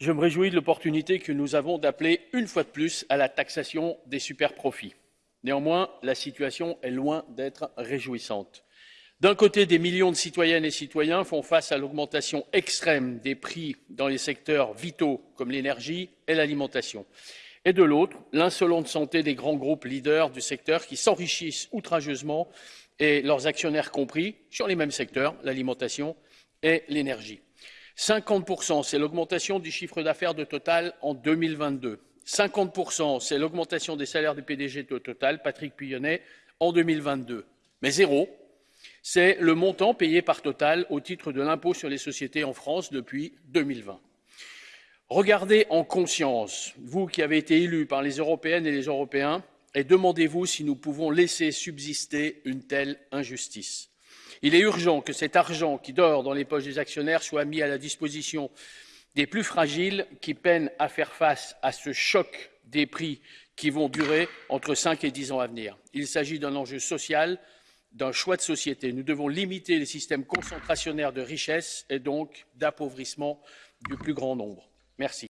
Je me réjouis de l'opportunité que nous avons d'appeler une fois de plus à la taxation des superprofits. Néanmoins, la situation est loin d'être réjouissante. D'un côté, des millions de citoyennes et citoyens font face à l'augmentation extrême des prix dans les secteurs vitaux comme l'énergie et l'alimentation. Et de l'autre, l'insolente santé des grands groupes leaders du secteur qui s'enrichissent outrageusement et leurs actionnaires compris sur les mêmes secteurs, l'alimentation et l'énergie. 50%, c'est l'augmentation du chiffre d'affaires de Total en 2022. 50%, c'est l'augmentation des salaires des PDG de Total, Patrick Puyonnet, en 2022. Mais zéro, c'est le montant payé par Total au titre de l'impôt sur les sociétés en France depuis 2020. Regardez en conscience, vous qui avez été élus par les Européennes et les Européens, et demandez-vous si nous pouvons laisser subsister une telle injustice. Il est urgent que cet argent qui dort dans les poches des actionnaires soit mis à la disposition des plus fragiles qui peinent à faire face à ce choc des prix qui vont durer entre 5 et 10 ans à venir. Il s'agit d'un enjeu social, d'un choix de société. Nous devons limiter les systèmes concentrationnaires de richesse et donc d'appauvrissement du plus grand nombre. Merci.